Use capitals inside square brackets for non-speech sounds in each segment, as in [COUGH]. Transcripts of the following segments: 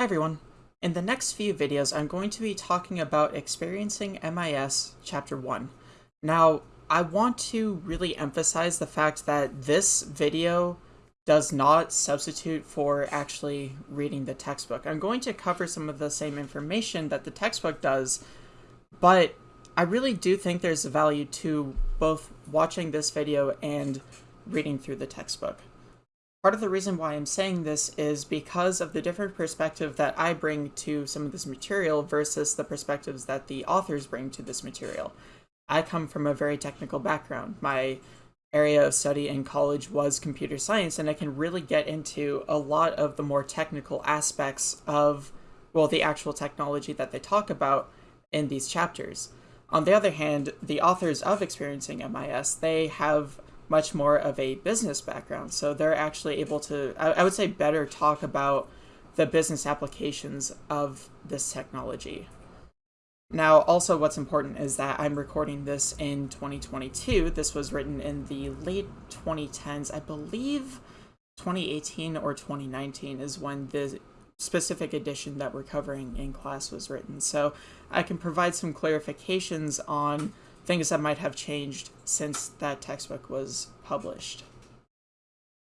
Hi everyone. In the next few videos, I'm going to be talking about Experiencing MIS Chapter 1. Now, I want to really emphasize the fact that this video does not substitute for actually reading the textbook. I'm going to cover some of the same information that the textbook does, but I really do think there's a value to both watching this video and reading through the textbook. Part of the reason why I'm saying this is because of the different perspective that I bring to some of this material versus the perspectives that the authors bring to this material. I come from a very technical background. My area of study in college was computer science, and I can really get into a lot of the more technical aspects of, well, the actual technology that they talk about in these chapters. On the other hand, the authors of Experiencing MIS, they have much more of a business background. So they're actually able to, I, I would say, better talk about the business applications of this technology. Now, also what's important is that I'm recording this in 2022. This was written in the late 2010s. I believe 2018 or 2019 is when the specific edition that we're covering in class was written. So I can provide some clarifications on things that might have changed since that textbook was published.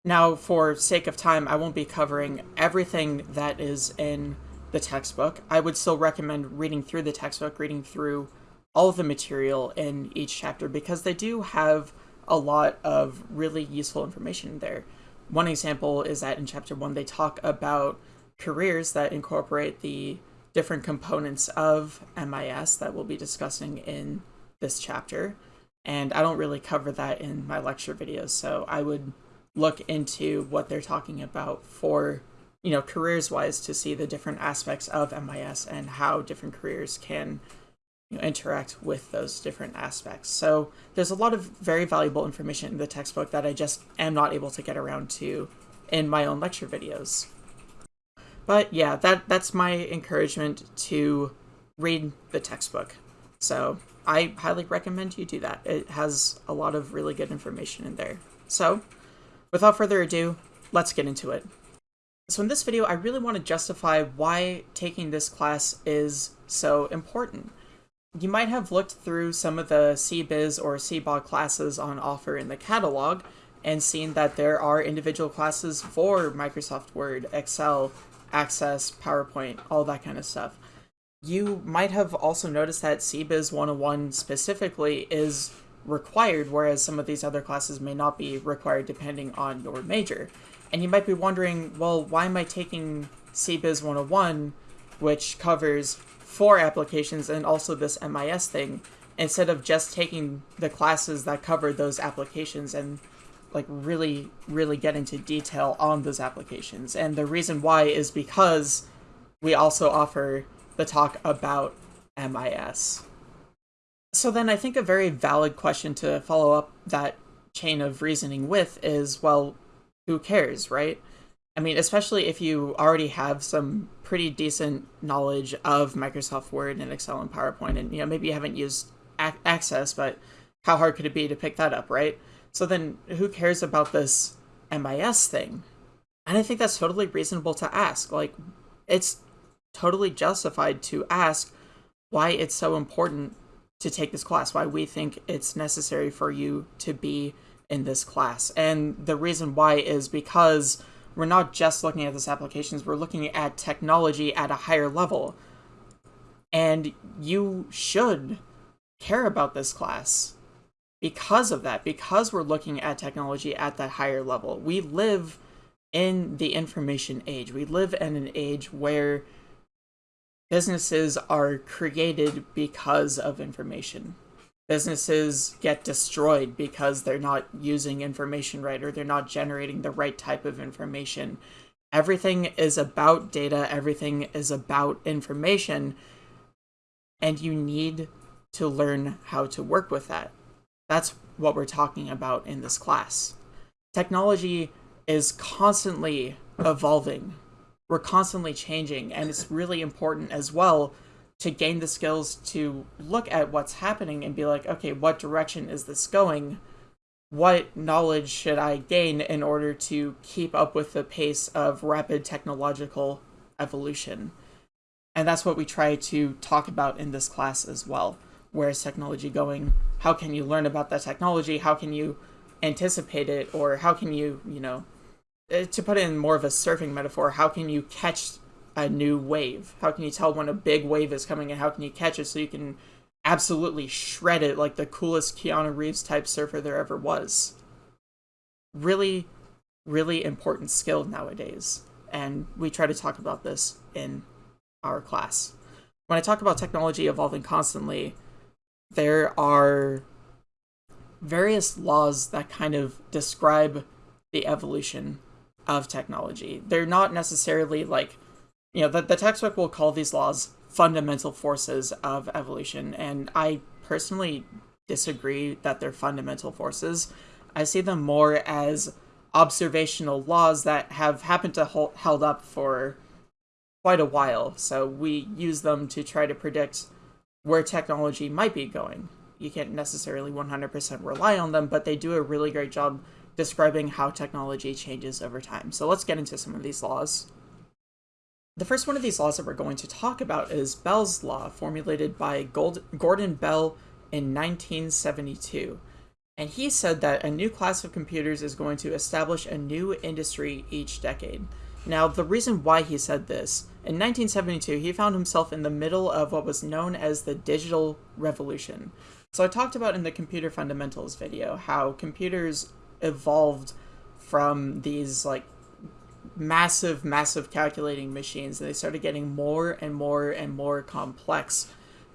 Now, for sake of time, I won't be covering everything that is in the textbook. I would still recommend reading through the textbook, reading through all of the material in each chapter because they do have a lot of really useful information there. One example is that in chapter one, they talk about careers that incorporate the different components of MIS that we'll be discussing in this chapter, and I don't really cover that in my lecture videos, so I would look into what they're talking about for, you know, careers-wise to see the different aspects of MIS and how different careers can you know, interact with those different aspects. So there's a lot of very valuable information in the textbook that I just am not able to get around to in my own lecture videos. But yeah, that that's my encouragement to read the textbook. So I highly recommend you do that. It has a lot of really good information in there. So, without further ado, let's get into it. So in this video, I really want to justify why taking this class is so important. You might have looked through some of the CBiz or CBOG classes on offer in the catalog and seen that there are individual classes for Microsoft Word, Excel, Access, PowerPoint, all that kind of stuff you might have also noticed that CBiz 101 specifically is required, whereas some of these other classes may not be required depending on your major. And you might be wondering, well, why am I taking CBiz 101, which covers four applications and also this MIS thing, instead of just taking the classes that cover those applications and like really, really get into detail on those applications. And the reason why is because we also offer the talk about MIS. So then I think a very valid question to follow up that chain of reasoning with is, well, who cares, right? I mean, especially if you already have some pretty decent knowledge of Microsoft Word and Excel and PowerPoint, and you know maybe you haven't used Access, but how hard could it be to pick that up, right? So then, who cares about this MIS thing? And I think that's totally reasonable to ask. Like, it's totally justified to ask why it's so important to take this class, why we think it's necessary for you to be in this class. And the reason why is because we're not just looking at these applications, we're looking at technology at a higher level. And you should care about this class because of that, because we're looking at technology at that higher level. We live in the information age. We live in an age where businesses are created because of information. Businesses get destroyed because they're not using information right or they're not generating the right type of information. Everything is about data, everything is about information, and you need to learn how to work with that. That's what we're talking about in this class. Technology is constantly evolving we're constantly changing and it's really important as well to gain the skills to look at what's happening and be like okay what direction is this going what knowledge should i gain in order to keep up with the pace of rapid technological evolution. And that's what we try to talk about in this class as well. Where is technology going? How can you learn about that technology? How can you anticipate it? Or how can you, you know, Uh, to put in more of a surfing metaphor, how can you catch a new wave? How can you tell when a big wave is coming and how can you catch it so you can absolutely shred it like the coolest Keanu Reeves type surfer there ever was? Really, really important skill nowadays. And we try to talk about this in our class. When I talk about technology evolving constantly, there are various laws that kind of describe the evolution of technology. They're not necessarily like, you know, the, the textbook will call these laws fundamental forces of evolution, and I personally disagree that they're fundamental forces. I see them more as observational laws that have happened to hold held up for quite a while. So we use them to try to predict where technology might be going. You can't necessarily 100% rely on them, but they do a really great job describing how technology changes over time. So let's get into some of these laws. The first one of these laws that we're going to talk about is Bell's Law, formulated by Gold Gordon Bell in 1972. And he said that a new class of computers is going to establish a new industry each decade. Now, the reason why he said this, in 1972, he found himself in the middle of what was known as the digital revolution. So I talked about in the computer fundamentals video how computers evolved from these like massive, massive calculating machines, and they started getting more and more and more complex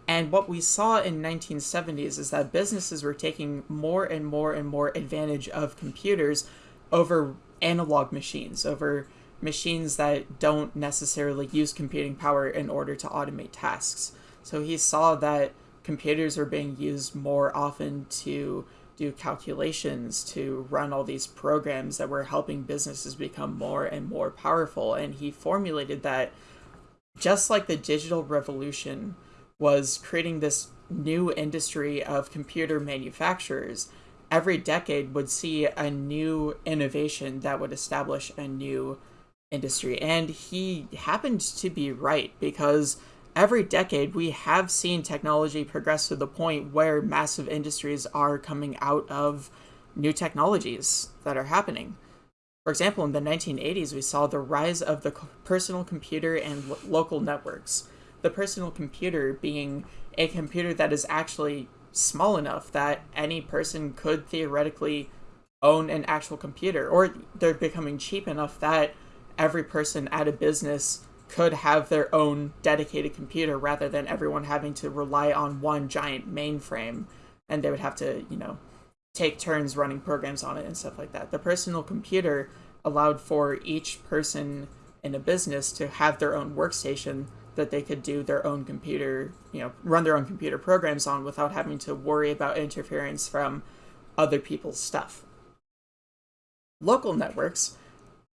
and what we saw in 1970s is that businesses were taking more and more and more advantage of computers over analog machines, over machines that don't necessarily use computing power in order to automate tasks. So he saw that computers were being used more often to do calculations, to run all these programs that were helping businesses become more and more powerful. And he formulated that just like the digital revolution was creating this new industry of computer manufacturers. Every decade would see a new innovation that would establish a new industry. And he happened to be right because every decade we have seen technology progress to the point where massive industries are coming out of new technologies that are happening. For example, in the 1980s, we saw the rise of the personal computer and lo- local networks the personal computer being a computer that is actually small enough that any person could theoretically own an actual computer, or they're becoming cheap enough that every person at a business could have their own dedicated computer rather than everyone having to rely on one giant mainframe and they would have to, you know, take turns running programs on it and stuff like that. The personal computer allowed for each person in a business to have their own workstation that they could do their own computer, you know, run their own computer programs on without having to worry about interference from other people's stuff. Local networks,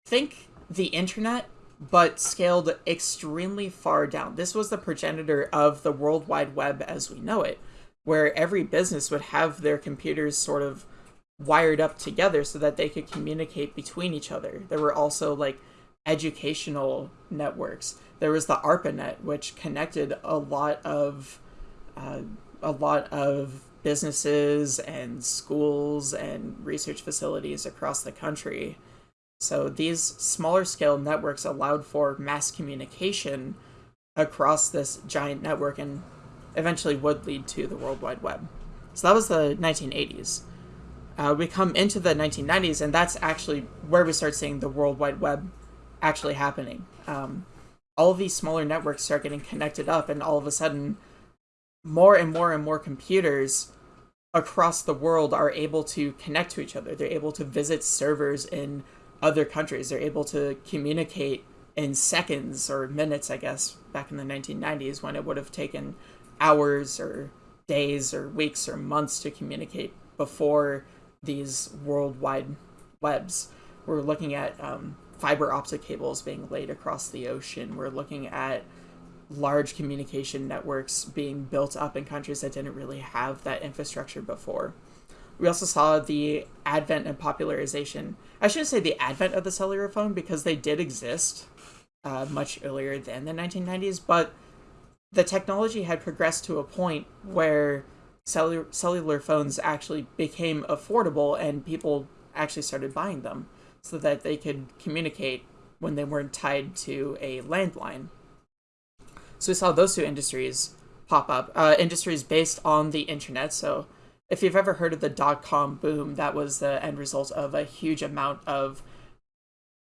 think the internet, but scaled extremely far down. This was the progenitor of the World Wide Web as we know it, where every business would have their computers sort of wired up together so that they could communicate between each other. There were also like educational networks. There was the ARPANET, which connected a lot of uh, a lot of businesses and schools and research facilities across the country. So these smaller scale networks allowed for mass communication across this giant network and eventually would lead to the World Wide Web. So that was the 1980s. Uh, we come into the 1990s, and that's actually where we start seeing the World Wide Web actually happening. Um, all of these smaller networks start getting connected up, and all of a sudden, more and more and more computers across the world are able to connect to each other. They're able to visit servers in other countries. They're able to communicate in seconds or minutes, I guess, back in the 1990s when it would have taken hours or days or weeks or months to communicate before these worldwide webs. We're looking at um, fiber optic cables being laid across the ocean. We're looking at large communication networks being built up in countries that didn't really have that infrastructure before. We also saw the advent and popularization. I shouldn't say the advent of the cellular phone because they did exist uh, much earlier than the 1990s, but the technology had progressed to a point where cellular, cellular phones actually became affordable and people actually started buying them so that they could communicate when they weren't tied to a landline. So we saw those two industries pop up, uh, industries based on the internet. So if you've ever heard of the dot com boom, that was the end result of a huge amount of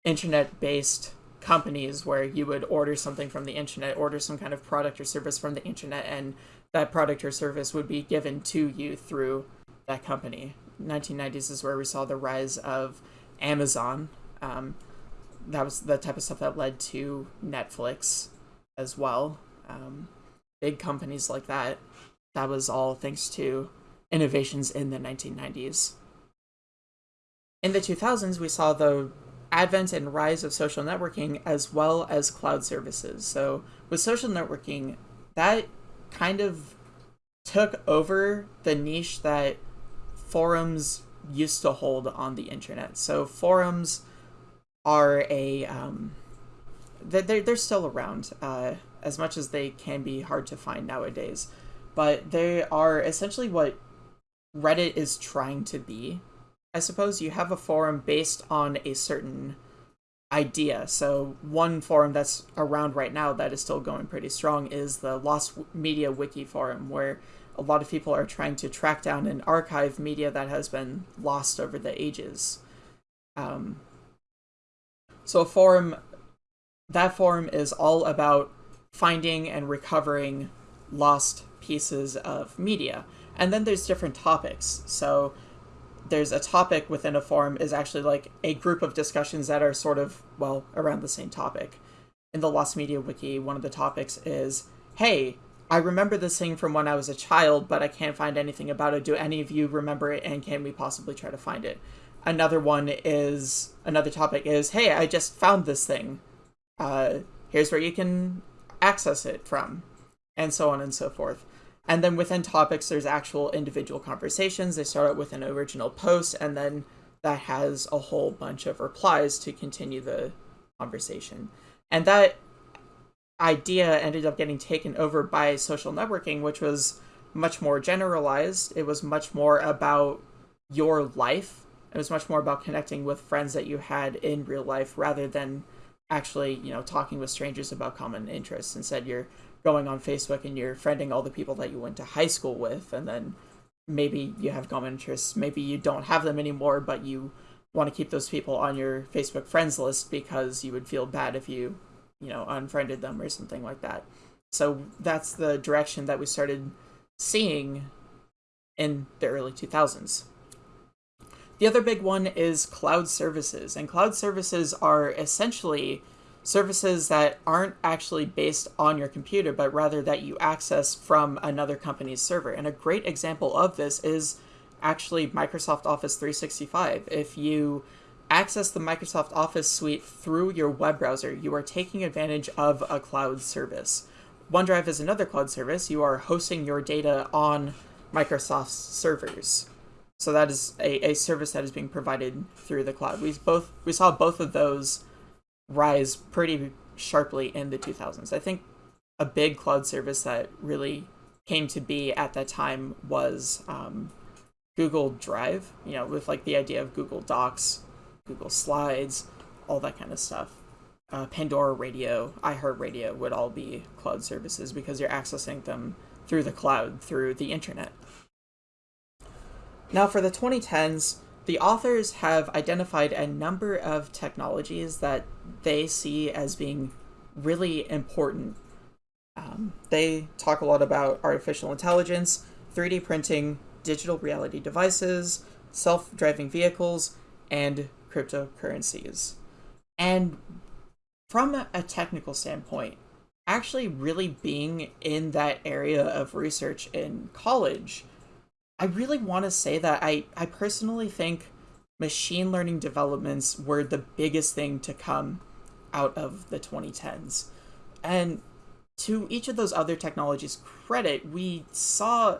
internet based companies where you would order something from the internet, order some kind of product or service from the internet, and that product or service would be given to you through that company. 1990s is where we saw the rise of Amazon. Um, that was the type of stuff that led to Netflix as well. Um, big companies like that. That was all thanks to innovations in the 1990s. In the 2000s, we saw the advent and rise of social networking as well as cloud services. So, with social networking, that kind of took over the niche that forums used to hold on the internet. So, forums are a um, they're they're still around uh, as much as they can be hard to find nowadays, but they are essentially what Reddit is trying to be. I suppose you have a forum based on a certain idea. So one forum that's around right now that is still going pretty strong is the Lost Media Wiki forum, where a lot of people are trying to track down and archive media that has been lost over the ages. Um, so a forum, that forum is all about finding and recovering lost pieces of media. And then there's different topics. So there's a topic within a forum is actually like a group of discussions that are sort of, well, around the same topic. In the Lost Media Wiki, one of the topics is, hey, I remember this thing from when I was a child, but I can't find anything about it. Do any of you remember it, and can we possibly try to find it? Another one is another topic is, hey, I just found this thing. Uh, here's where you can access it from, and so on and so forth. And then within topics, there's actual individual conversations. They start out with an original post, and then that has a whole bunch of replies to continue the conversation. And that idea ended up getting taken over by social networking, which was much more generalized. It was much more about your life it was much more about connecting with friends that you had in real life rather than actually, you know, talking with strangers about common interests. Instead, you're going on Facebook and you're friending all the people that you went to high school with, and then maybe you have common interests, maybe you don't have them anymore, but you want to keep those people on your Facebook friends list because you would feel bad if you, you know, unfriended them or something like that. So that's the direction that we started seeing in the early 2000s. The other big one is cloud services, and cloud services are essentially services that aren't actually based on your computer, but rather that you access from another company's server. And a great example of this is actually Microsoft Office 365. If you access the Microsoft Office suite through your web browser, you are taking advantage of a cloud service. OneDrive is another cloud service. You are hosting your data on Microsoft's servers. So that is a, a service that is being provided through the cloud. We both we saw both of those rise pretty sharply in the 2000s. I think a big cloud service that really came to be at that time was um, Google Drive. You know, with like the idea of Google Docs, Google Slides, all that kind of stuff. Uh, Pandora Radio, iHeartRadio would all be cloud services because you're accessing them through the cloud, through the internet. Now, for the 2010s, the authors have identified a number of technologies that they see as being really important. Um, they talk a lot about artificial intelligence, 3D printing, digital reality devices, self driving vehicles, and cryptocurrencies. And from a technical standpoint, actually really being in that area of research in college I really want to say that I, I personally think machine learning developments were the biggest thing to come out of the 2010s. And to each of those other technologies' credit, we saw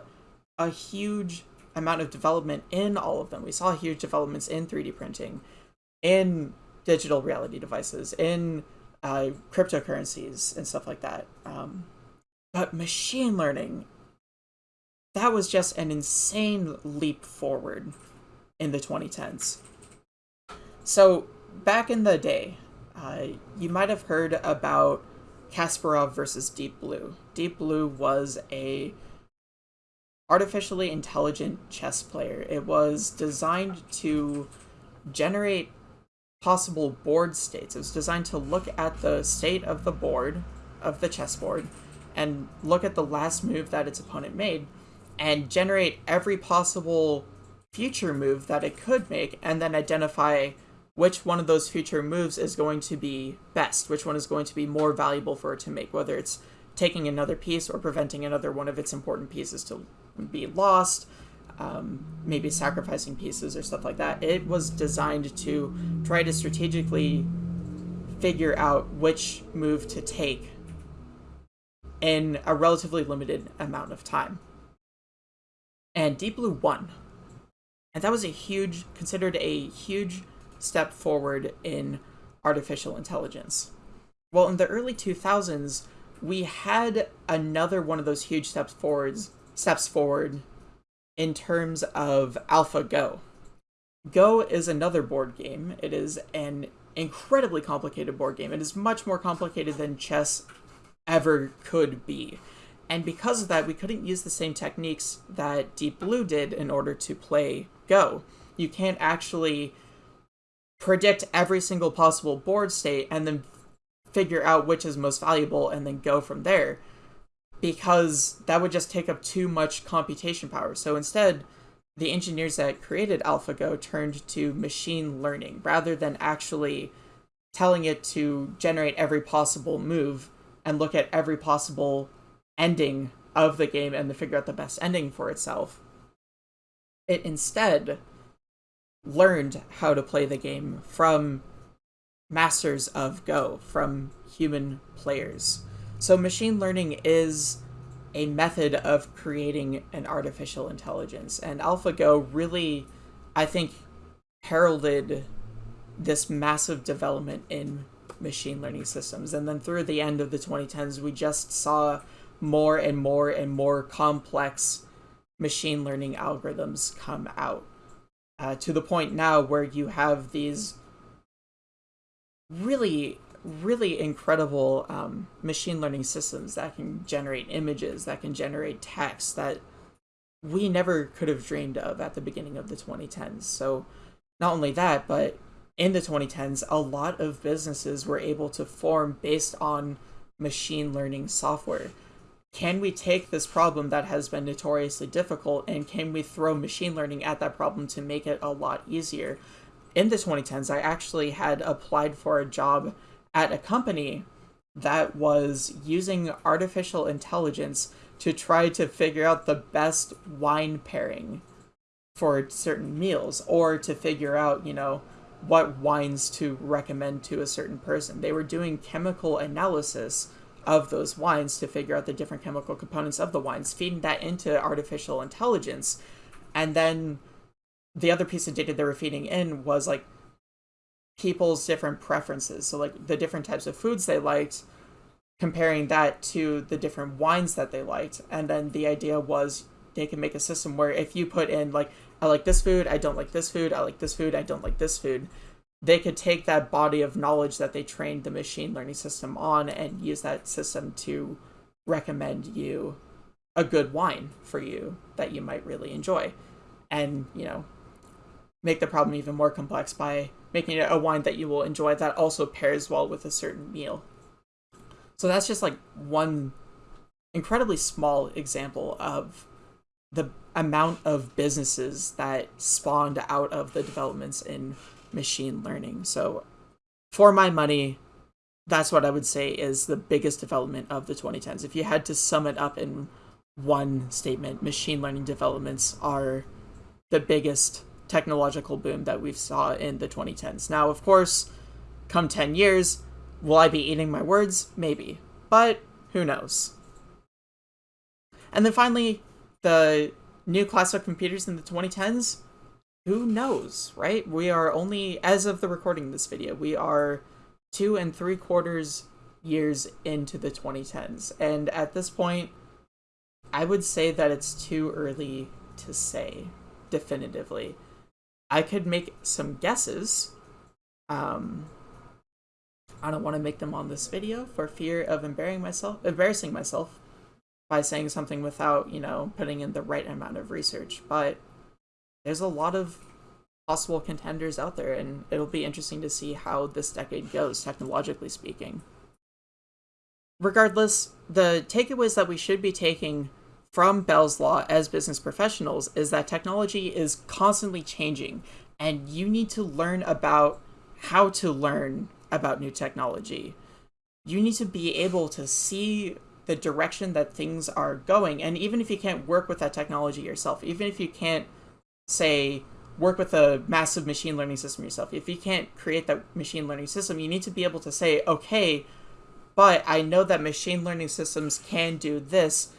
a huge amount of development in all of them. We saw huge developments in 3D printing, in digital reality devices, in uh, cryptocurrencies and stuff like that. Um, but machine learning, that was just an insane leap forward in the 2010s. So, back in the day, uh, you might have heard about Kasparov versus Deep Blue. Deep Blue was a artificially intelligent chess player. It was designed to generate possible board states. It was designed to look at the state of the board, of the chessboard, and look at the last move that its opponent made, and generate every possible future move that it could make, and then identify which one of those future moves is going to be best, which one is going to be more valuable for it to make, whether it's taking another piece or preventing another one of its important pieces to be lost, um, maybe sacrificing pieces or stuff like that. It was designed to try to strategically figure out which move to take in a relatively limited amount of time. And Deep Blue won. And that was a huge, considered a huge step forward in artificial intelligence. Well, in the early 2000s, we had another one of those huge steps forwards, steps forward in terms of AlphaGo. Go is another board game. It is an incredibly complicated board game. It is much more complicated than chess ever could be. And because of that, we couldn't use the same techniques that Deep Blue did in order to play Go. You can't actually predict every single possible board state and then figure out which is most valuable and then go from there because that would just take up too much computation power. So instead, the engineers that created AlphaGo turned to machine learning rather than actually telling it to generate every possible move and look at every possible ending of the game and to figure out the best ending for itself. It instead learned how to play the game from masters of Go, from human players. So machine learning is a method of creating an artificial intelligence. And AlphaGo really, I think, heralded this massive development in machine learning systems. And then through the end of the 2010s, we just saw more and more and more complex machine learning algorithms come out uh, to the point now where you have these really really incredible um, machine learning systems that can generate images that can generate text that we never could have dreamed of at the beginning of the 2010s so not only that but in the 2010s a lot of businesses were able to form based on machine learning software can we take this problem that has been notoriously difficult and can we throw machine learning at that problem to make it a lot easier? In the 2010s, I actually had applied for a job at a company that was using artificial intelligence to try to figure out the best wine pairing for certain meals or to figure out, you know, what wines to recommend to a certain person. They were doing chemical analysis of those wines to figure out the different chemical components of the wines, feeding that into artificial intelligence. And then the other piece of data they were feeding in was like people's different preferences. So, like the different types of foods they liked, comparing that to the different wines that they liked. And then the idea was they can make a system where if you put in, like, I like this food, I don't like this food, I like this food, I don't like this food, they could take that body of knowledge that they trained the machine learning system on and use that system to recommend you a good wine for you that you might really enjoy. And you know make the problem even more complex by making it a wine that you will enjoy that also pairs well with a certain meal. So that's just like one incredibly small example of the amount of businesses that spawned out of the developments in machine learning. So, for my money, that's what I would say is the biggest development of the 2010s. If you had to sum it up in one statement, machine learning developments are the biggest technological boom that we've saw in the 2010s. Now, of course, come 10 years, will I be eating my words? Maybe. But who knows? And then finally, the new class of computers in the 2010s who knows, right? We are only, as of the recording of this video, we are two and three quarters years into the 2010s. And at this point, I would say that it's too early to say definitively. I could make some guesses. Um, I don't want to make them on this video for fear of embarrassing myself, embarrassing myself by saying something without, you know, putting in the right amount of research. But there's a lot of possible contenders out there, and it'll be interesting to see how this decade goes, technologically speaking. Regardless, the takeaways that we should be taking from Bell's Law as business professionals is that technology is constantly changing, and you need to learn about how to learn about new technology. You need to be able to see the direction that things are going, and even if you can't work with that technology yourself, even if you can't, say, work with a massive machine learning system yourself, if you can't create that machine learning system, you need to be able to say, okay, but I know that machine learning systems can do this,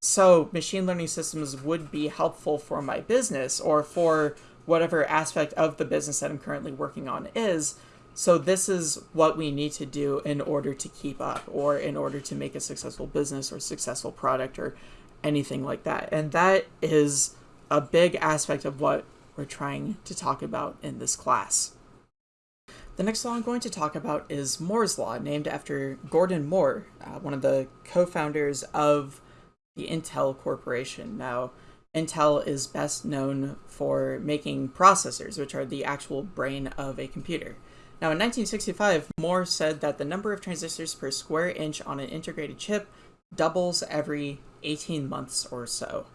so machine learning systems would be helpful for my business or for whatever aspect of the business that I'm currently working on is. So this is what we need to do in order to keep up or in order to make a successful business or successful product or anything like that. And that is a big aspect of what we're trying to talk about in this class. The next law I'm going to talk about is Moore's Law, named after Gordon Moore, uh, one of the co-founders of the Intel Corporation. Now, Intel is best known for making processors, which are the actual brain of a computer. Now, in 1965, Moore said that the number of transistors per square inch on an integrated chip doubles every 18 months or so.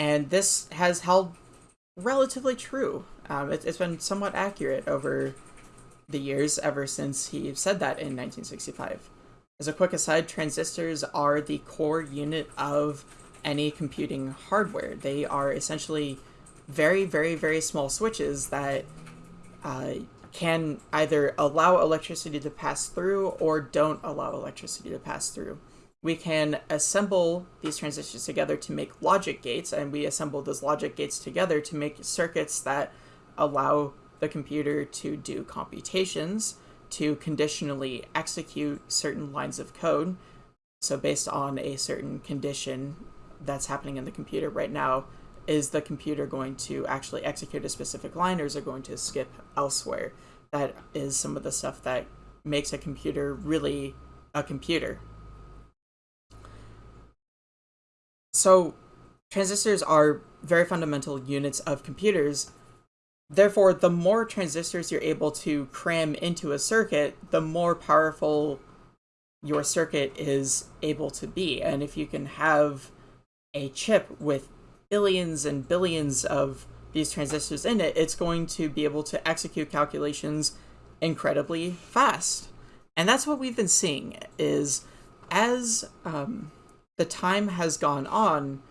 And this has held relatively true. Um, it, has been somewhat accurate over the years ever since he said that in 1965. As a quick aside, transistors are the core unit of any computing hardware. They are essentially very, very, very small switches that uh, can either allow electricity to pass through or don't allow electricity to pass through. We can assemble these transistors together to make logic gates, and we assemble those logic gates together to make circuits that allow the computer to do computations, to conditionally execute certain lines of code. So based on a certain condition that's happening in the computer right now, is the computer going to actually execute a specific line or is it going to skip elsewhere? That is some of the stuff that makes a computer really a computer. So transistors are very fundamental units of computers Therefore, the more transistors you're able to cram into a circuit, the more powerful your circuit is able to be. And if you can have a chip with billions and billions of these transistors in it, it's going to be able to execute calculations incredibly fast. And that's what we've been seeing is as um, the time has gone on,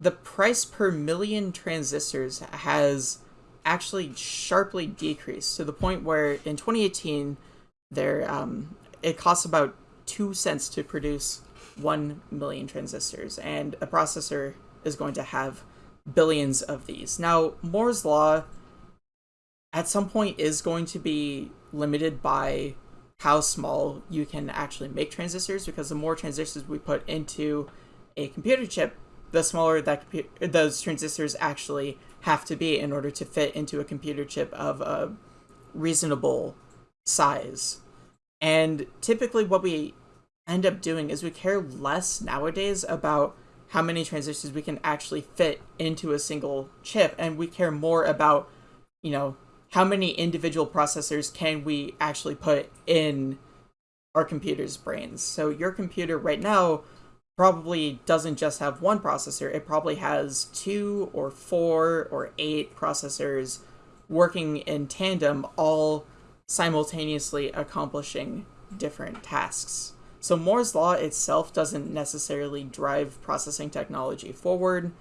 the price per million transistors has actually sharply decreased to the point where in 2018 there um, it costs about two cents to produce one million transistors and a processor is going to have billions of these. Now moore's law at some point is going to be limited by how small you can actually make transistors because the more transistors we put into a computer chip the smaller that those transistors actually have to be in order to fit into a computer chip of a reasonable size. And typically what we end up doing is we care less nowadays about how many transistors we can actually fit into a single chip and we care more about, you know, how many individual processors can we actually put in our computer's brains. So your computer right now probably doesn't just have one processor, it probably has two or four or eight processors working in tandem, all simultaneously accomplishing different tasks. So Moore's Law itself doesn't necessarily drive processing technology forward,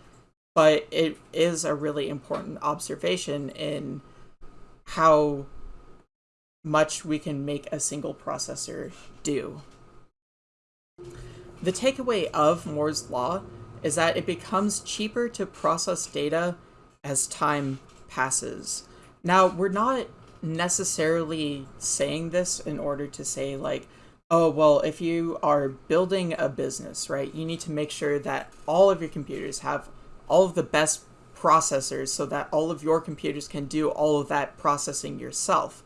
but it is a really important observation in how much we can make a single processor do. The takeaway of Moore's Law is that it becomes cheaper to process data as time passes. Now, we're not necessarily saying this in order to say like oh well if you are building a business right you need to make sure that all of your computers have all of the best processors so that all of your computers can do all of that processing yourself.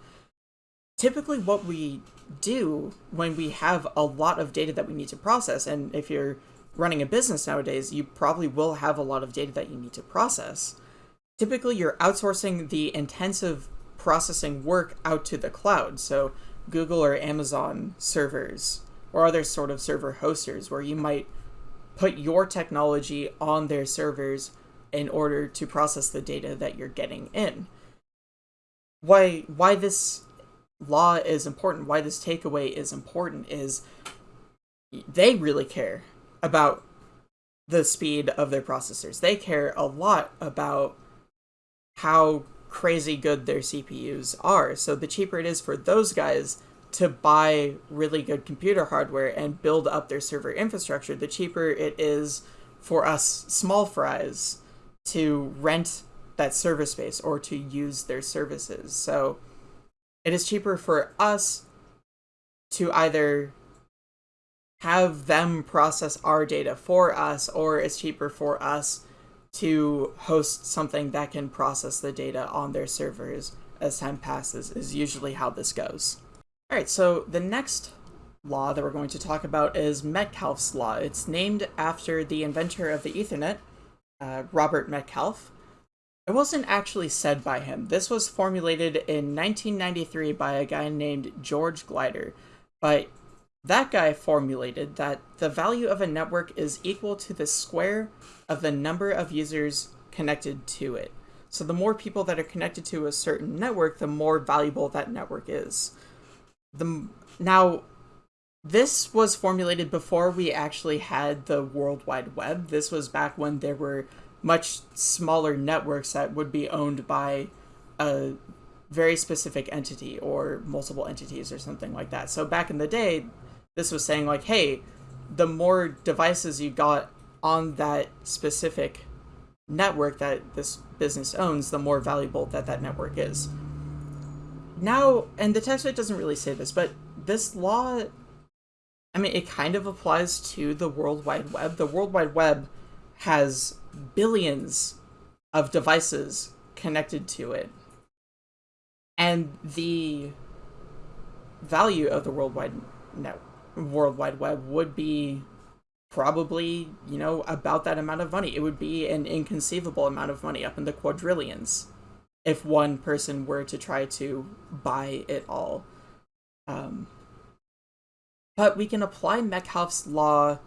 Typically what we do when we have a lot of data that we need to process and if you're running a business nowadays you probably will have a lot of data that you need to process. Typically you're outsourcing the intensive processing work out to the cloud. So Google or Amazon servers or other sort of server hosters where you might put your technology on their servers in order to process the data that you're getting in. Why why this law is important, why this takeaway is important is they really care about the speed of their processors. They care a lot about how crazy good their CPUs are. So the cheaper it is for those guys to buy really good computer hardware and build up their server infrastructure, the cheaper it is for us small fries to rent that server space or to use their services. So it is cheaper for us to either have them process our data for us or it's cheaper for us to host something that can process the data on their servers as time passes is usually how this goes. All right, so the next law that we're going to talk about is Metcalfe's law. It's named after the inventor of the Ethernet, uh, Robert Metcalfe. It wasn't actually said by him. This was formulated in 1993 by a guy named George Gilder, but that guy formulated that the value of a network is equal to the square of the number of users connected to it. So the more people that are connected to a certain network, the more valuable that network is. The now this was formulated before we actually had the World Wide Web. This was back when there were much smaller networks that would be owned by a very specific entity or multiple entities or something like that. So back in the day, this was saying like, hey, the more devices you got on that specific network that this business owns, the more valuable that that network is. Now, and the text doesn't really say this, but this law, I mean, it kind of applies to the World Wide Web. The World Wide Web has billions of devices connected to it. And the value of the World Wide Network World Wide Web would be probably, you know, about that amount of money. It would be an inconceivable amount of money, up in the quadrillions, if one person were to try to buy it all. Um, but we can apply Metcalfe's law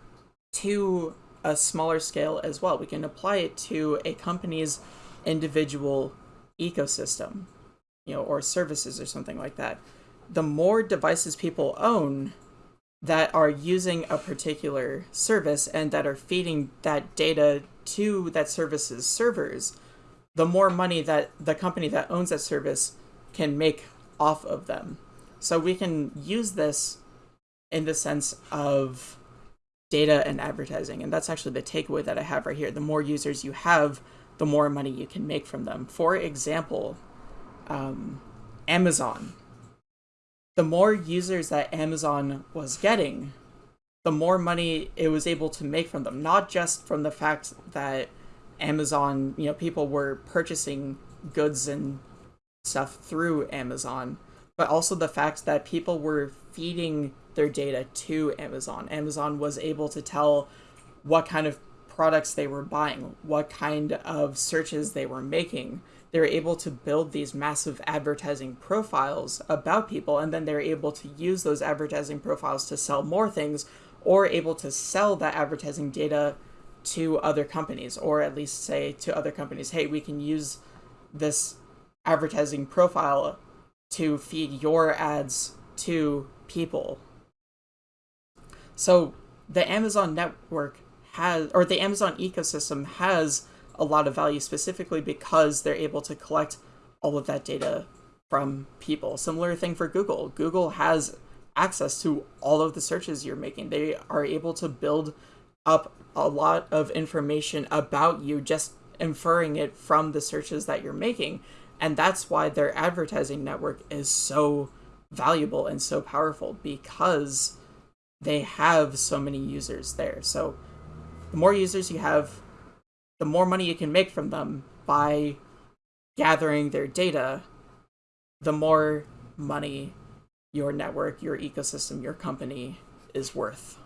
to a smaller scale as well. We can apply it to a company's individual ecosystem, you know, or services or something like that. The more devices people own, that are using a particular service and that are feeding that data to that service's servers, the more money that the company that owns that service can make off of them. So we can use this in the sense of data and advertising. And that's actually the takeaway that I have right here. The more users you have, the more money you can make from them. For example, um, Amazon the more users that Amazon was getting, the more money it was able to make from them. Not just from the fact that Amazon, you know, people were purchasing goods and stuff through Amazon, but also the fact that people were feeding their data to Amazon. Amazon was able to tell what kind of products they were buying, what kind of searches they were making, They were able to build these massive advertising profiles about people and then they're able to use those advertising profiles to sell more things or able to sell that advertising data to other companies or at least say to other companies hey we can use this advertising profile to feed your ads to people so the amazon network has or the amazon ecosystem has a lot of value specifically because they're able to collect all of that data from people. Similar thing for Google. Google has access to all of the searches you're making. They are able to build up a lot of information about you just inferring it from the searches that you're making. And that's why their advertising network is so valuable and so powerful because they have so many users there. So the more users you have, the more money you can make from them by gathering their data, the more money your network, your ecosystem, your company is worth.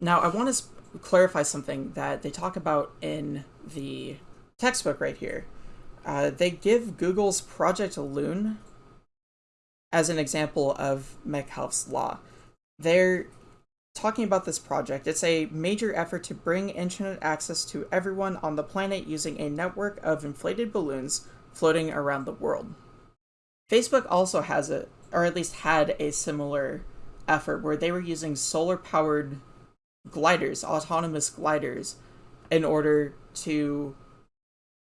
Now, I want to clarify something that they talk about in the textbook right here. Uh, they give Google's Project Loon as an example of Metcalfe's law. They're talking about this project. It's a major effort to bring internet access to everyone on the planet using a network of inflated balloons floating around the world. Facebook also has a, or at least had a similar effort where they were using solar powered gliders, autonomous gliders, in order to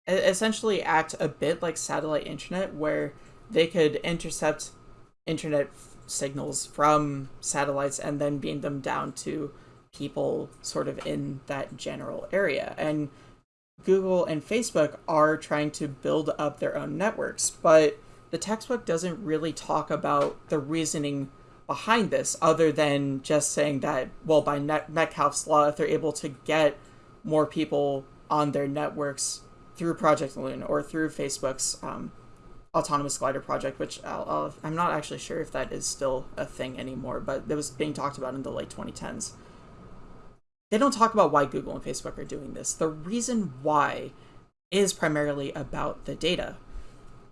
essentially act a bit like satellite internet, where they could intercept internet signals from satellites and then beam them down to people sort of in that general area. And Google and Facebook are trying to build up their own networks, but the textbook doesn't really talk about the reasoning behind this other than just saying that, well, by Metcalfe's law, if they're able to get more people on their networks through Project Loon or through Facebook's um, autonomous glider project, which i am not actually sure if that is still a thing anymore, but it was being talked about in the late 2010s. They don't talk about why Google and Facebook are doing this. The reason why is primarily about the data.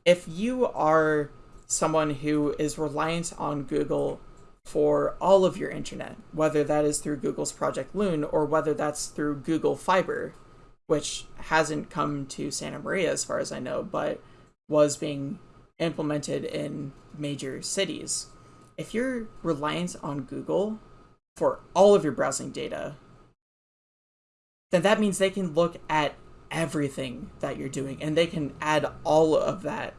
If you are someone who is reliant on Google for all of your internet, whether that is through Google's Project Loon or whether that's through Google Fiber, which hasn't come to Santa Maria as far as I know, but was being implemented in major cities. If you're reliant on Google for all of your browsing data, then that means they can look at everything that you're doing and they can add all of that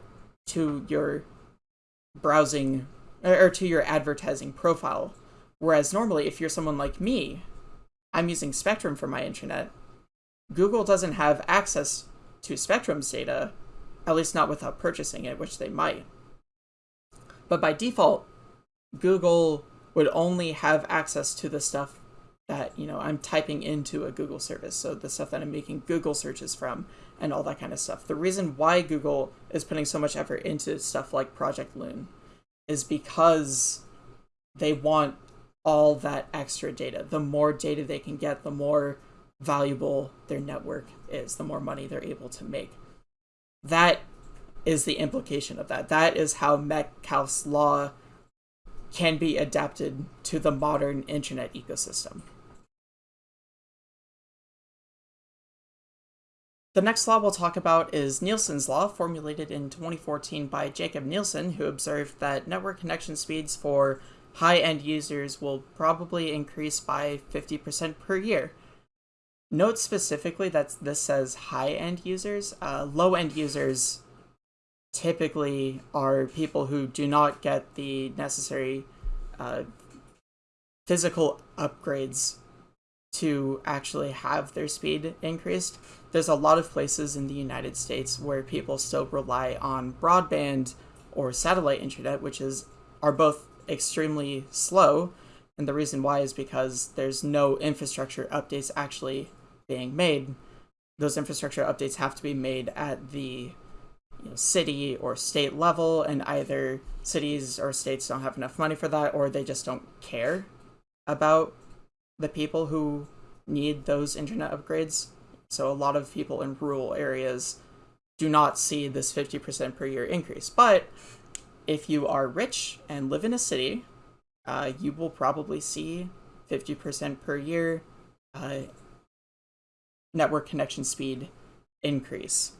to your browsing or to your advertising profile. Whereas normally, if you're someone like me, I'm using Spectrum for my internet. Google doesn't have access to Spectrum's data, at least not without purchasing it, which they might. But by default, Google would only have access to the stuff that, you know, I'm typing into a Google service. So the stuff that I'm making Google searches from and all that kind of stuff. The reason why Google is putting so much effort into stuff like Project Loon is because they want all that extra data. The more data they can get, the more valuable their network is, the more money they're able to make. That is the implication of that. That is how Metcalfe's law can be adapted to the modern internet ecosystem. The next law we'll talk about is Nielsen's law, formulated in 2014 by Jakob Nielsen, who observed that network connection speeds for high-end users will probably increase by 50% per year. Note specifically that this says high-end users. Uh, low-end users typically are people who do not get the necessary uh, physical upgrades to actually have their speed increased. There's a lot of places in the United States where people still rely on broadband or satellite internet, which is are both extremely slow. And the reason why is because there's no infrastructure updates actually being made, those infrastructure updates have to be made at the you know, city or state level, and either cities or states don't have enough money for that, or they just don't care about the people who need those internet upgrades. So a lot of people in rural areas do not see this 50% per year increase. But if you are rich and live in a city, uh, you will probably see 50% per year uh, network connection speed increase.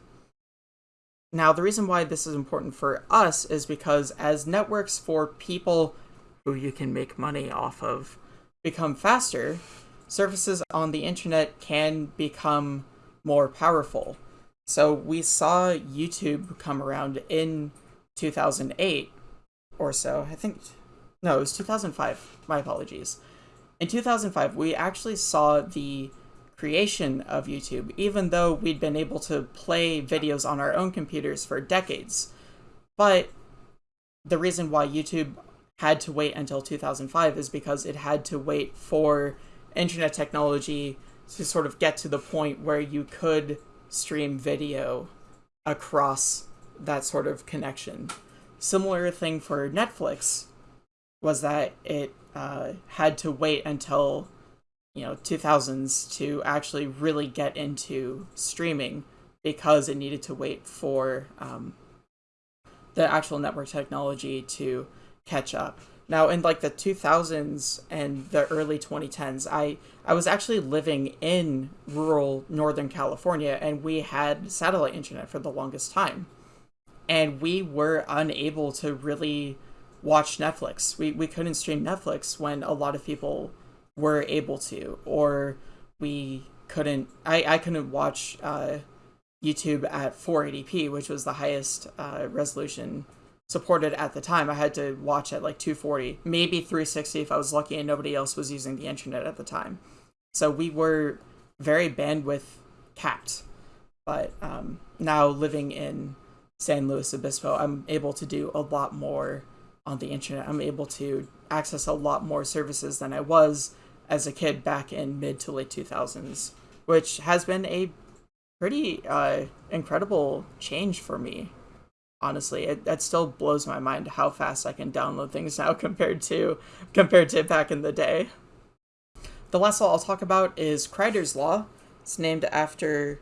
Now, the reason why this is important for us is because as networks for people who you can make money off of become faster, services on the internet can become more powerful. So we saw YouTube come around in 2008 or so. I think, no, it was 2005. My apologies. In 2005, we actually saw the creation of YouTube, even though we'd been able to play videos on our own computers for decades. But the reason why YouTube had to wait until 2005 is because it had to wait for internet technology to sort of get to the point where you could stream video across that sort of connection. Similar thing for Netflix was that it uh, had to wait until you know 2000s to actually really get into streaming because it needed to wait for um, the actual network technology to catch up. Now, in like the 2000s and the early 2010s, I I was actually living in rural Northern California, and we had satellite internet for the longest time, and we were unable to really watch Netflix. We we couldn't stream Netflix when a lot of people were able to, or we couldn't. I I couldn't watch uh, YouTube at 480p, which was the highest uh, resolution supported at the time. I had to watch at like 240, maybe 360 if I was lucky and nobody else was using the internet at the time. So we were very bandwidth capped. But um, now living in San Luis Obispo, I'm able to do a lot more on the internet. I'm able to access a lot more services than I was as a kid back in mid to late 2000s, which has been a pretty uh, incredible change for me. Honestly, it that still blows my mind how fast I can download things [LAUGHS] now compared to compared to back in the day. The last law I'll talk about is Kryder's law. It's named after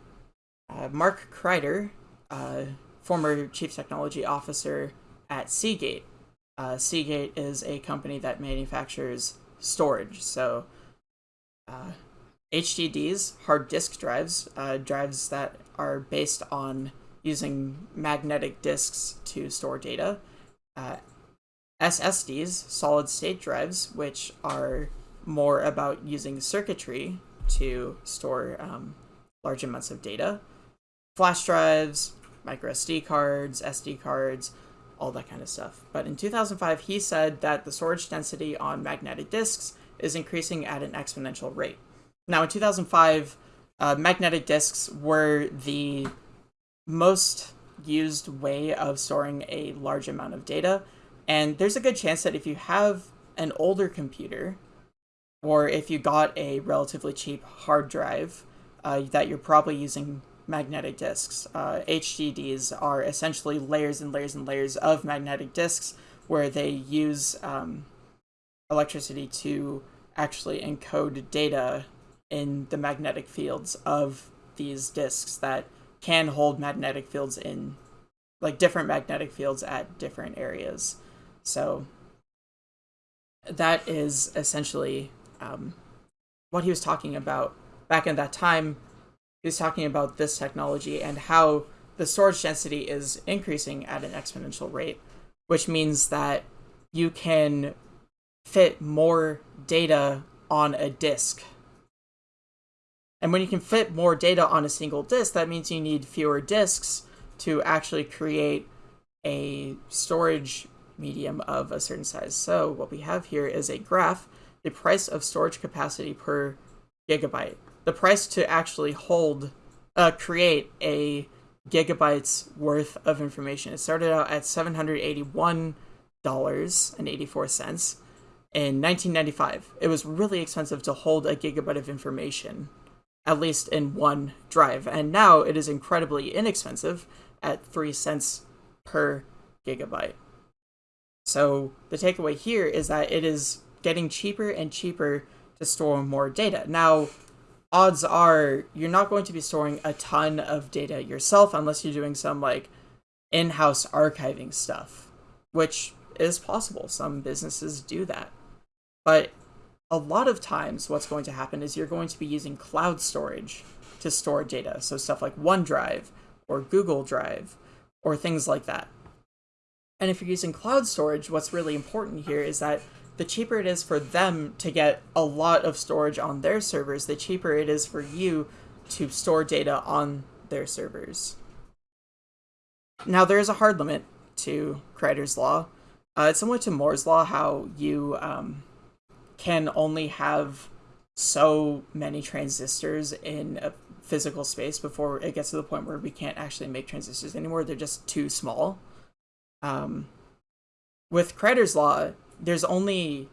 uh, Mark Kryder, uh, former chief technology officer at Seagate. Uh, Seagate is a company that manufactures storage, so uh, HDDs, hard disk drives, uh, drives that are based on using magnetic disks to store data. Uh, SSDs, solid state drives, which are more about using circuitry to store um, large amounts of data. Flash drives, micro SD cards, SD cards, all that kind of stuff. But in 2005, he said that the storage density on magnetic disks is increasing at an exponential rate. Now, in 2005, uh, magnetic disks were the most used way of storing a large amount of data. And there's a good chance that if you have an older computer, or if you got a relatively cheap hard drive, uh, that you're probably using magnetic disks. Uh, HDDs are essentially layers and layers and layers of magnetic disks where they use um, electricity to actually encode data in the magnetic fields of these disks that can hold magnetic fields in like different magnetic fields at different areas. So that is essentially um, what he was talking about back in that time. He was talking about this technology and how the storage density is increasing at an exponential rate, which means that you can fit more data on a disk and when you can fit more data on a single disk, that means you need fewer disks to actually create a storage medium of a certain size. So what we have here is a graph, the price of storage capacity per gigabyte. The price to actually hold, uh, create a gigabytes worth of information. It started out at $781.84 in 1995. It was really expensive to hold a gigabyte of information at least in one drive. And now it is incredibly inexpensive at 3 cents per gigabyte. So the takeaway here is that it is getting cheaper and cheaper to store more data. Now, odds are you're not going to be storing a ton of data yourself unless you're doing some like in-house archiving stuff, which is possible. Some businesses do that. But a lot of times what's going to happen is you're going to be using cloud storage to store data. So stuff like OneDrive or Google Drive or things like that. And if you're using cloud storage, what's really important here is that the cheaper it is for them to get a lot of storage on their servers, the cheaper it is for you to store data on their servers. Now, there is a hard limit to Kryder's law. Uh, it's similar to Moore's law, how you um, can only have so many transistors in a physical space before it gets to the point where we can't actually make transistors anymore. They're just too small. Um, with Kryder's law, there's only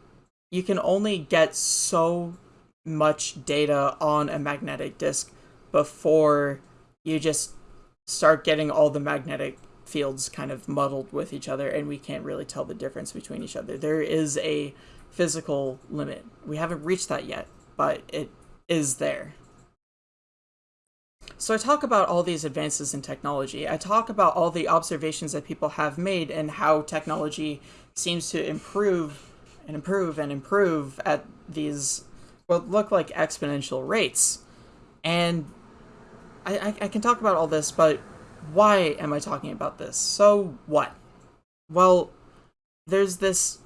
you can only get so much data on a magnetic disk before you just start getting all the magnetic fields kind of muddled with each other and we can't really tell the difference between each other. There is a physical limit. We haven't reached that yet, but it is there. So I talk about all these advances in technology. I talk about all the observations that people have made and how technology seems to improve and improve and improve at these what look like exponential rates. And I, I, I can talk about all this, but why am I talking about this? So what? Well, there's this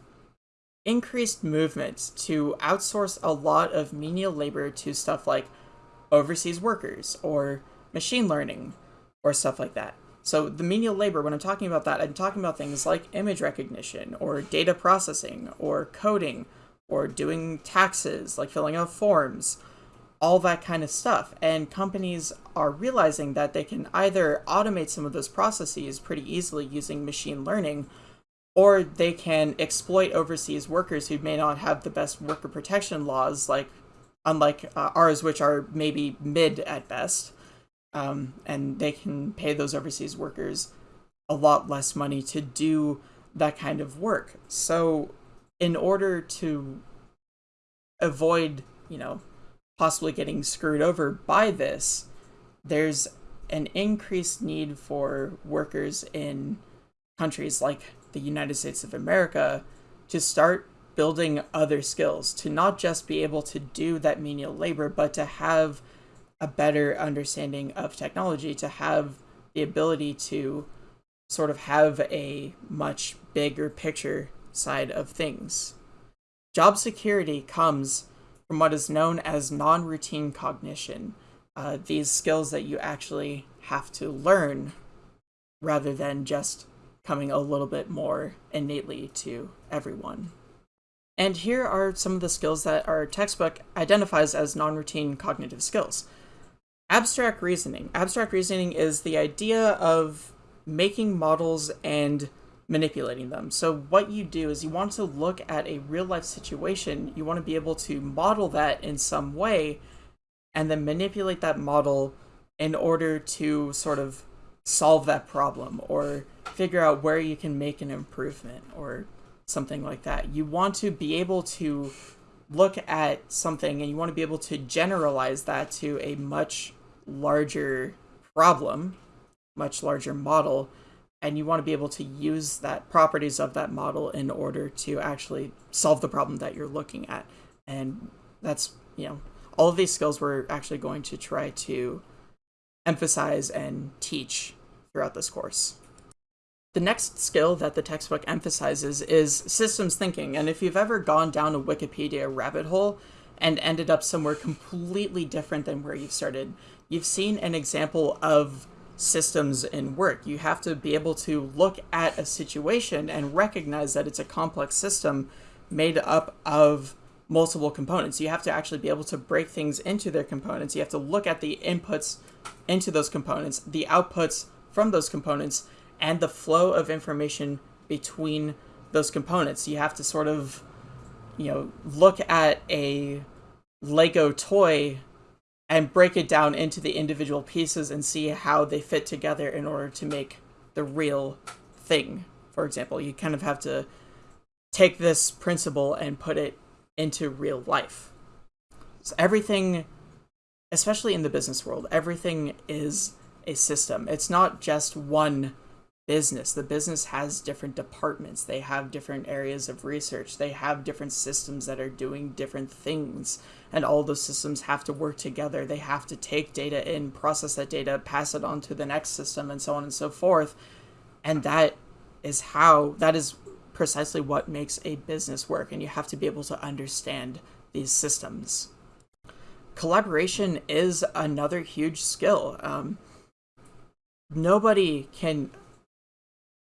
increased movement to outsource a lot of menial labor to stuff like overseas workers or machine learning or stuff like that. So the menial labor, when I'm talking about that, I'm talking about things like image recognition or data processing or coding or doing taxes, like filling out forms, all that kind of stuff. And companies are realizing that they can either automate some of those processes pretty easily using machine learning, or they can exploit overseas workers who may not have the best worker protection laws, like unlike uh, ours, which are maybe mid at best. Um, and they can pay those overseas workers a lot less money to do that kind of work. So, in order to avoid, you know, possibly getting screwed over by this, there's an increased need for workers in countries like the United States of America to start building other skills, to not just be able to do that menial labor, but to have a better understanding of technology, to have the ability to sort of have a much bigger picture side of things. Job security comes from what is known as non routine cognition, uh, these skills that you actually have to learn rather than just coming a little bit more innately to everyone. And here are some of the skills that our textbook identifies as non routine cognitive skills. Abstract reasoning. Abstract reasoning is the idea of making models and manipulating them. So what you do is you want to look at a real life situation, you want to be able to model that in some way and then manipulate that model in order to sort of solve that problem or figure out where you can make an improvement or something like that. You want to be able to look at something and you want to be able to generalize that to a much larger problem, much larger model, and you want to be able to use that properties of that model in order to actually solve the problem that you're looking at. And that's, you know, all of these skills we're actually going to try to emphasize and teach throughout this course. The next skill that the textbook emphasizes is systems thinking, and if you've ever gone down a Wikipedia rabbit hole and ended up somewhere completely different than where you've started, you've seen an example of systems in work. You have to be able to look at a situation and recognize that it's a complex system made up of multiple components. You have to actually be able to break things into their components. You have to look at the inputs into those components, the outputs from those components, and the flow of information between those components. You have to sort of, you know, look at a Lego toy and break it down into the individual pieces and see how they fit together in order to make the real thing. For example, you kind of have to take this principle and put it into real life. So everything, especially in the business world, everything is a system. It's not just one business. The business has different departments, they have different areas of research, they have different systems that are doing different things. And all those systems have to work together. They have to take data in, process that data, pass it on to the next system, and so on and so forth. And that is how, that is precisely what makes a business work. And you have to be able to understand these systems. Collaboration is another huge skill. Um, nobody can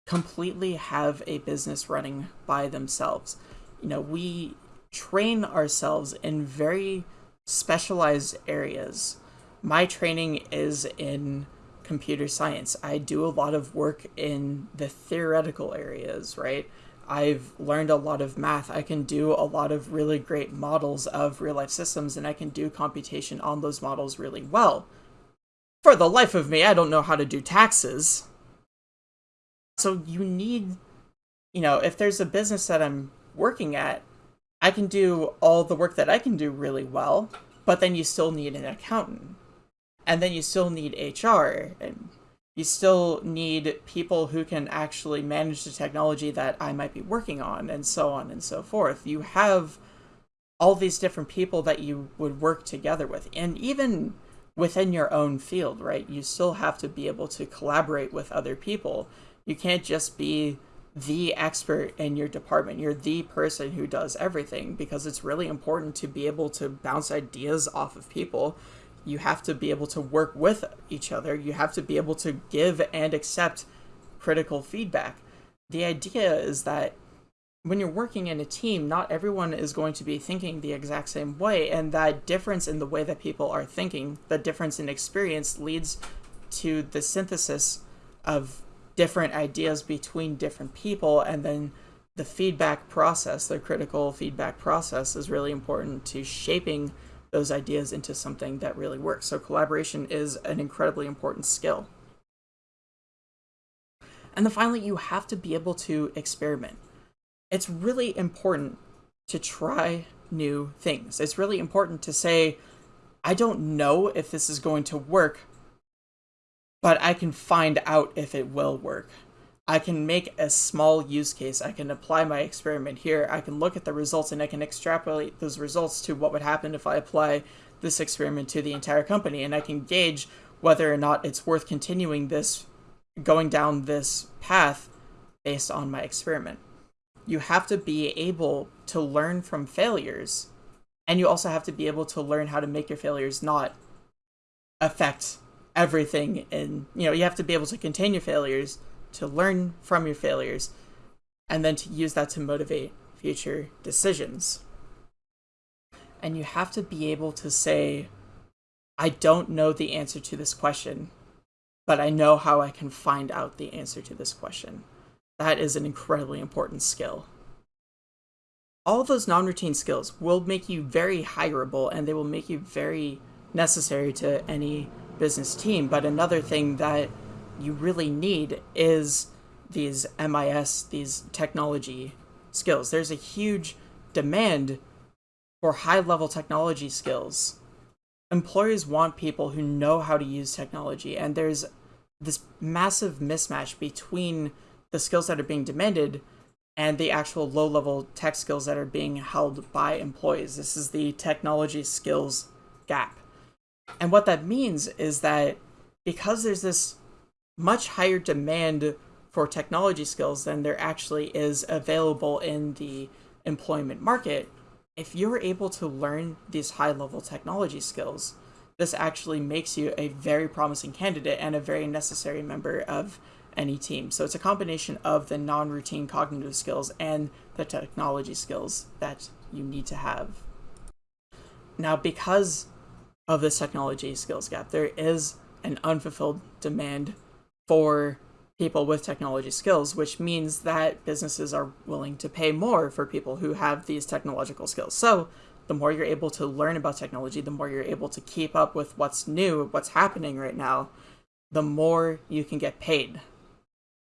completely have a business running by themselves. You know, we train ourselves in very specialized areas. My training is in computer science. I do a lot of work in the theoretical areas, right? I've learned a lot of math. I can do a lot of really great models of real life systems, and I can do computation on those models really well. For the life of me, I don't know how to do taxes. So you need, you know, if there's a business that I'm working at, I can do all the work that I can do really well, but then you still need an accountant. And then you still need HR and you still need people who can actually manage the technology that I might be working on and so on and so forth. You have all these different people that you would work together with. And even within your own field, right? You still have to be able to collaborate with other people. You can't just be the expert in your department. You're the person who does everything because it's really important to be able to bounce ideas off of people. You have to be able to work with each other. You have to be able to give and accept critical feedback. The idea is that when you're working in a team, not everyone is going to be thinking the exact same way, and that difference in the way that people are thinking, the difference in experience, leads to the synthesis of different ideas between different people and then the feedback process the critical feedback process is really important to shaping those ideas into something that really works. So collaboration is an incredibly important skill. And then finally you have to be able to experiment. It's really important to try new things. It's really important to say i don't know if this is going to work but I can find out if it will work. I can make a small use case. I can apply my experiment here. I can look at the results and I can extrapolate those results to what would happen if I apply this experiment to the entire company. And I can gauge whether or not it's worth continuing this, going down this path based on my experiment. You have to be able to learn from failures. And you also have to be able to learn how to make your failures not affect everything and you know you have to be able to contain your failures to learn from your failures and then to use that to motivate future decisions. And you have to be able to say i don't know the answer to this question but i know how i can find out the answer to this question. That is an incredibly important skill. All those non-routine skills will make you very hireable and they will make you very necessary to any business team. But another thing that you really need is these MIS, these technology skills. There's a huge demand for high level technology skills. Employers want people who know how to use technology, and there's this massive mismatch between the skills that are being demanded and the actual low level tech skills that are being held by employees. This is the technology skills gap. And what that means is that because there's this much higher demand for technology skills than there actually is available in the employment market, if you're able to learn these high level technology skills, this actually makes you a very promising candidate and a very necessary member of any team. So it's a combination of the non routine cognitive skills and the technology skills that you need to have. Now, because of this technology skills gap. There is an unfulfilled demand for people with technology skills, which means that businesses are willing to pay more for people who have these technological skills. So the more you're able to learn about technology, the more you're able to keep up with what's new, what's happening right now, the more you can get paid.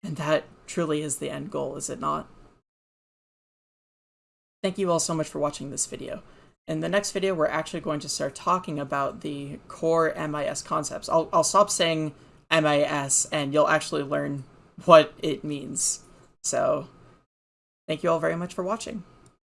And that truly is the end goal, is it not? Thank you all so much for watching this video. In the next video, we're actually going to start talking about the core MIS concepts. I'll, I'll stop saying MIS and you'll actually learn what it means. So, thank you all very much for watching.